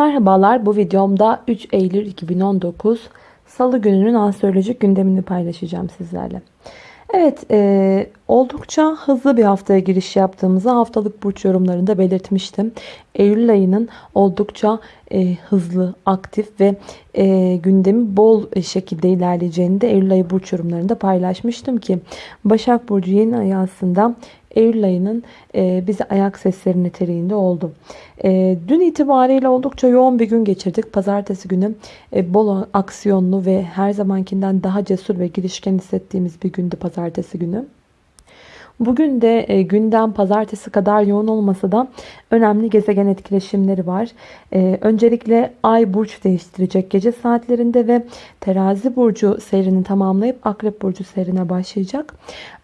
Merhabalar bu videomda 3 Eylül 2019 Salı gününün astrolojik gündemini paylaşacağım sizlerle. Evet e, oldukça hızlı bir haftaya giriş yaptığımızı haftalık burç yorumlarında belirtmiştim. Eylül ayının oldukça e, hızlı, aktif ve e, gündemi bol şekilde ilerleyeceğini de Eylül ayı burç yorumlarında paylaşmıştım ki Başak Burcu yeni ayı aslında Eylül ayının e, bize ayak sesleri niteliğinde oldu. E, dün itibariyle oldukça yoğun bir gün geçirdik. Pazartesi günü e, bol aksiyonlu ve her zamankinden daha cesur ve girişken hissettiğimiz bir gündü pazartesi günü. Bugün de e, gündem pazartesi kadar yoğun olmasa da önemli gezegen etkileşimleri var. E, öncelikle Ay burç değiştirecek gece saatlerinde ve Terazi burcu seyrini tamamlayıp Akrep burcu seyrine başlayacak.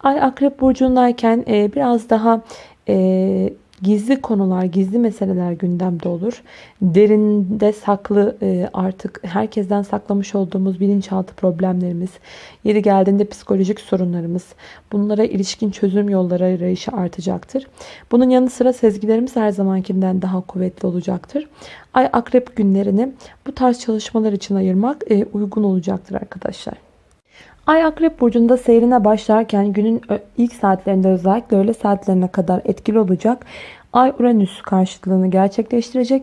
Ay Akrep burcundayken e, biraz daha e, gizli konular, gizli meseleler gündemde olur. Derinde saklı e, artık herkesten saklamış olduğumuz bilinçaltı problemlerimiz, yeri geldiğinde psikolojik sorunlarımız, bunlara ilişkin çözüm yolları arayışı artacaktır. Bunun yanı sıra sezgilerimiz her zamankinden daha kuvvetli olacaktır. Ay akrep günlerini bu tarz çalışmalar için ayırmak e, uygun olacaktır arkadaşlar. Ay Akrep Burcu'nda seyrine başlarken günün ilk saatlerinde özellikle öğle saatlerine kadar etkili olacak. Ay Uranüs karşıtlığını gerçekleştirecek.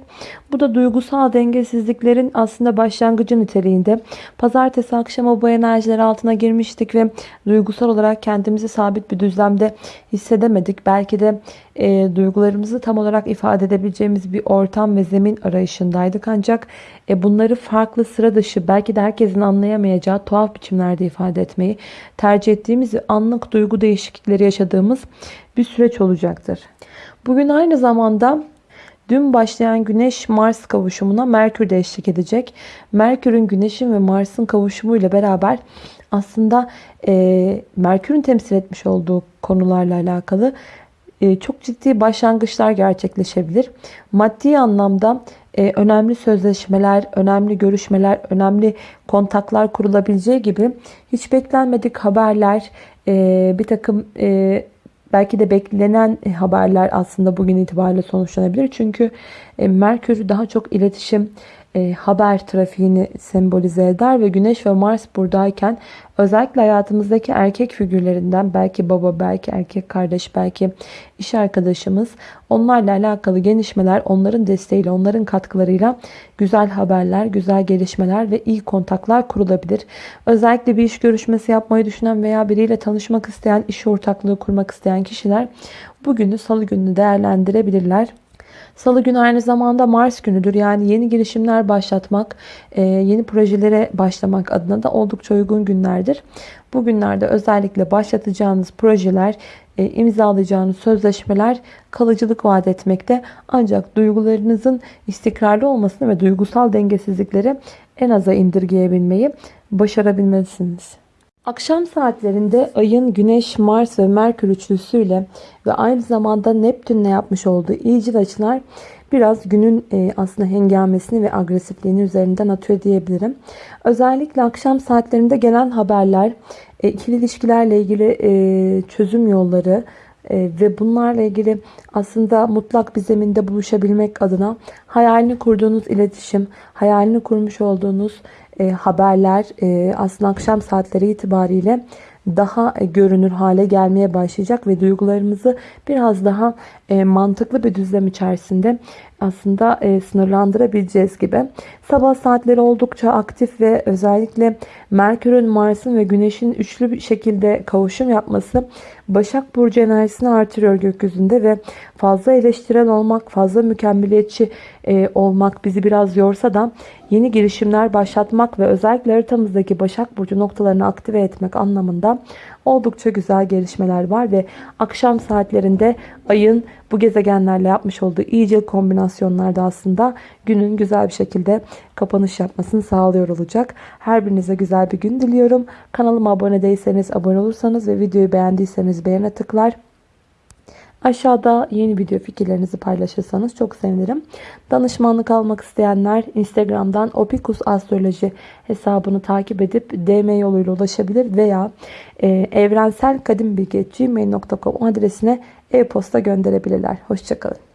Bu da duygusal dengesizliklerin aslında başlangıcı niteliğinde. Pazartesi akşamı bu enerjiler altına girmiştik ve duygusal olarak kendimizi sabit bir düzlemde hissedemedik. Belki de e, duygularımızı tam olarak ifade edebileceğimiz bir ortam ve zemin arayışındaydık. Ancak e, bunları farklı sıra dışı belki de herkesin anlayamayacağı tuhaf biçimlerde ifade etmeyi tercih ettiğimiz anlık duygu değişiklikleri yaşadığımız bir süreç olacaktır. Bugün aynı zamanda dün başlayan Güneş-Mars kavuşumuna Merkür de eşlik edecek. Merkür'ün Güneş'in ve Mars'ın kavuşumuyla beraber aslında e, Merkür'ün temsil etmiş olduğu konularla alakalı e, çok ciddi başlangıçlar gerçekleşebilir. Maddi anlamda e, önemli sözleşmeler, önemli görüşmeler, önemli kontaklar kurulabileceği gibi hiç beklenmedik haberler, e, bir takım e, Belki de beklenen e, haberler aslında bugün itibariyle sonuçlanabilir. Çünkü e, Merkür daha çok iletişim, e, haber trafiğini sembolize eder ve Güneş ve Mars buradayken özellikle hayatımızdaki erkek figürlerinden belki baba, belki erkek kardeş, belki iş arkadaşımız onlarla alakalı gelişmeler onların desteğiyle, onların katkılarıyla güzel haberler, güzel gelişmeler ve iyi kontaklar kurulabilir. Özellikle bir iş görüşmesi yapmayı düşünen veya biriyle tanışmak isteyen, iş ortaklığı kurmak isteyen kişiler bugünü salı gününü değerlendirebilirler. Salı günü aynı zamanda Mars günüdür. Yani yeni girişimler başlatmak, e, yeni projelere başlamak adına da oldukça uygun günlerdir. Bu günlerde özellikle başlatacağınız projeler, e, imzalayacağınız sözleşmeler kalıcılık vaat etmekte. Ancak duygularınızın istikrarlı olmasını ve duygusal dengesizlikleri en aza indirgeyebilmeyi başarabilmelisiniz. Akşam saatlerinde ayın Güneş, Mars ve Merkür üçlüsüyle ve aynı zamanda Neptünle yapmış olduğu iyicil açılar biraz günün e, aslında hengamesini ve agresifliğini üzerinden atıyor diyebilirim. Özellikle akşam saatlerinde gelen haberler, e, ikili ilişkilerle ilgili e, çözüm yolları, ve bunlarla ilgili aslında mutlak bir zeminde buluşabilmek adına hayalini kurduğunuz iletişim, hayalini kurmuş olduğunuz e, haberler e, aslında akşam saatleri itibariyle daha e, görünür hale gelmeye başlayacak ve duygularımızı biraz daha e, mantıklı bir düzlem içerisinde aslında e, sınırlandırabileceğiz gibi. Sabah saatleri oldukça aktif ve özellikle Merkür'ün, Mars'ın ve Güneş'in üçlü bir şekilde kavuşum yapması Başak Burcu enerjisini artırıyor gökyüzünde ve fazla eleştirel olmak, fazla mükemmeliyetçi e, olmak bizi biraz yorsa da yeni girişimler başlatmak ve özellikle haritamızdaki Başak Burcu noktalarını aktive etmek anlamında oldukça güzel gelişmeler var ve akşam saatlerinde ayın bu gezegenlerle yapmış olduğu iyicil kombinasyonlarda aslında günün güzel bir şekilde kapanış yapmasını sağlıyor olacak. Her birinize güzel bir gün diliyorum. Kanalıma abone değilseniz abone olursanız ve videoyu beğendiyseniz beğene tıklar. Aşağıda yeni video fikirlerinizi paylaşırsanız çok sevinirim. Danışmanlık almak isteyenler Instagram'dan Opikus Astroloji hesabını takip edip DM yoluyla ulaşabilir veya e, evrenselkadimbilgi.gmail.com adresine e-posta gönderebilirler. Hoşçakalın.